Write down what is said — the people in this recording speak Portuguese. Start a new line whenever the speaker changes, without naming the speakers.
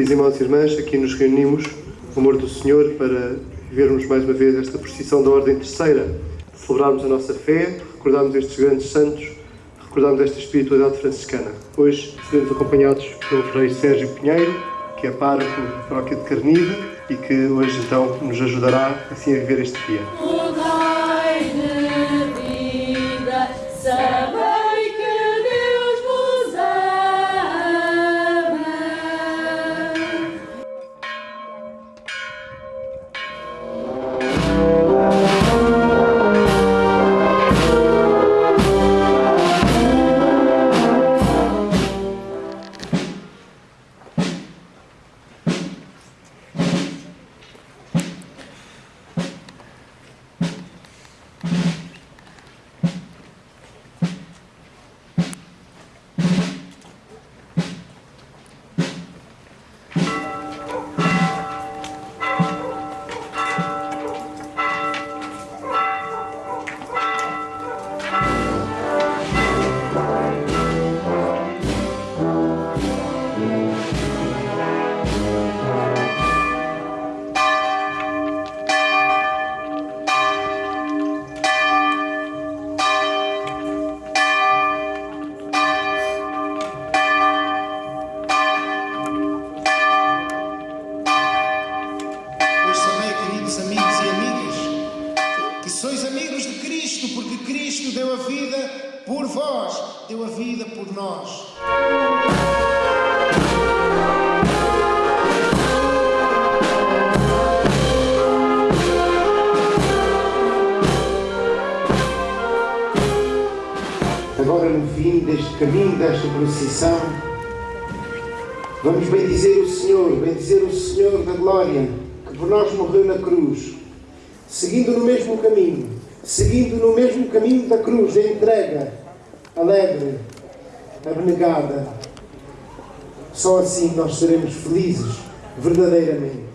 Queridos irmãos e irmãs, aqui nos reunimos, o amor do Senhor, para vivermos mais uma vez esta procissão da Ordem Terceira, celebrarmos a nossa fé, recordarmos estes grandes santos, recordarmos esta espiritualidade franciscana. Hoje seremos acompanhados pelo Frei Sérgio Pinheiro, que é pároco da paróquia de Carnide e que hoje então nos ajudará assim a viver este dia.
Cristo, porque Cristo deu a vida por vós, deu a vida por nós. Agora, no fim deste caminho, desta procissão, Vamos bendizer o Senhor, bendizer o Senhor da glória, que por nós morreu na cruz, seguindo no mesmo caminho, seguindo no mesmo caminho da cruz, a entrega, alegre, abnegada. Só assim nós seremos felizes, verdadeiramente.